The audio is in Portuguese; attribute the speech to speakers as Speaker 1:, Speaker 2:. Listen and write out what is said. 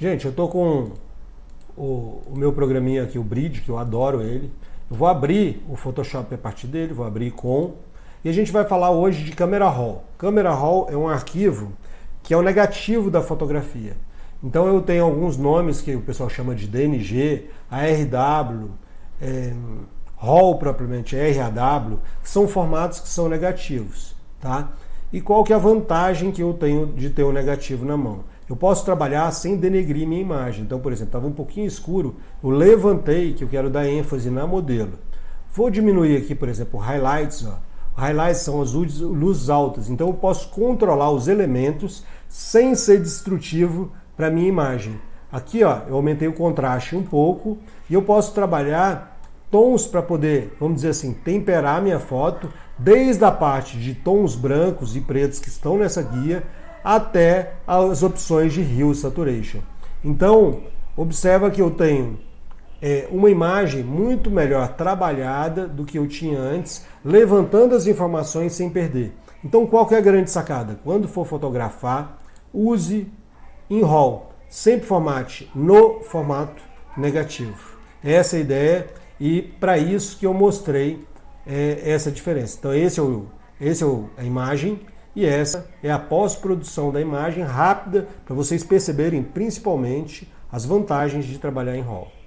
Speaker 1: Gente, eu tô com o, o, meu programinha aqui, o Bridge, que eu adoro ele. Eu vou abrir o Photoshop a partir dele, vou abrir com... E a gente vai falar hoje de Camera Raw. Camera Raw é um arquivo que é o negativo da fotografia. Então eu tenho alguns nomes que o pessoal chama de DNG, ARW, é, RAW propriamente, RAW, que são formatos que são negativos. Tá? E qual que é a vantagem que eu tenho de ter o um negativo na mão? Eu posso trabalhar sem denegrir minha imagem. Então, por exemplo, estava um pouquinho escuro, eu levantei, que eu quero dar ênfase na modelo. Vou diminuir aqui, por exemplo, highlights. Ó. Highlights são as luzes altas, então eu posso controlar os elementos sem ser destrutivo para minha imagem. Aqui ó, eu aumentei o contraste um pouco e eu posso trabalhar tons para poder, vamos dizer assim, temperar minha foto, desde a parte de tons brancos e pretos que estão nessa guia, até as opções de Hue Saturation. Então, observa que eu tenho é, uma imagem muito melhor trabalhada do que eu tinha antes, levantando as informações sem perder. Então, qual que é a grande sacada? Quando for fotografar, use em RAW, sempre formate no formato negativo. Essa é a ideia e para isso que eu mostrei é, essa diferença. Então esse é, o, esse é a imagem e essa é a pós-produção da imagem rápida para vocês perceberem principalmente as vantagens de trabalhar em RAW.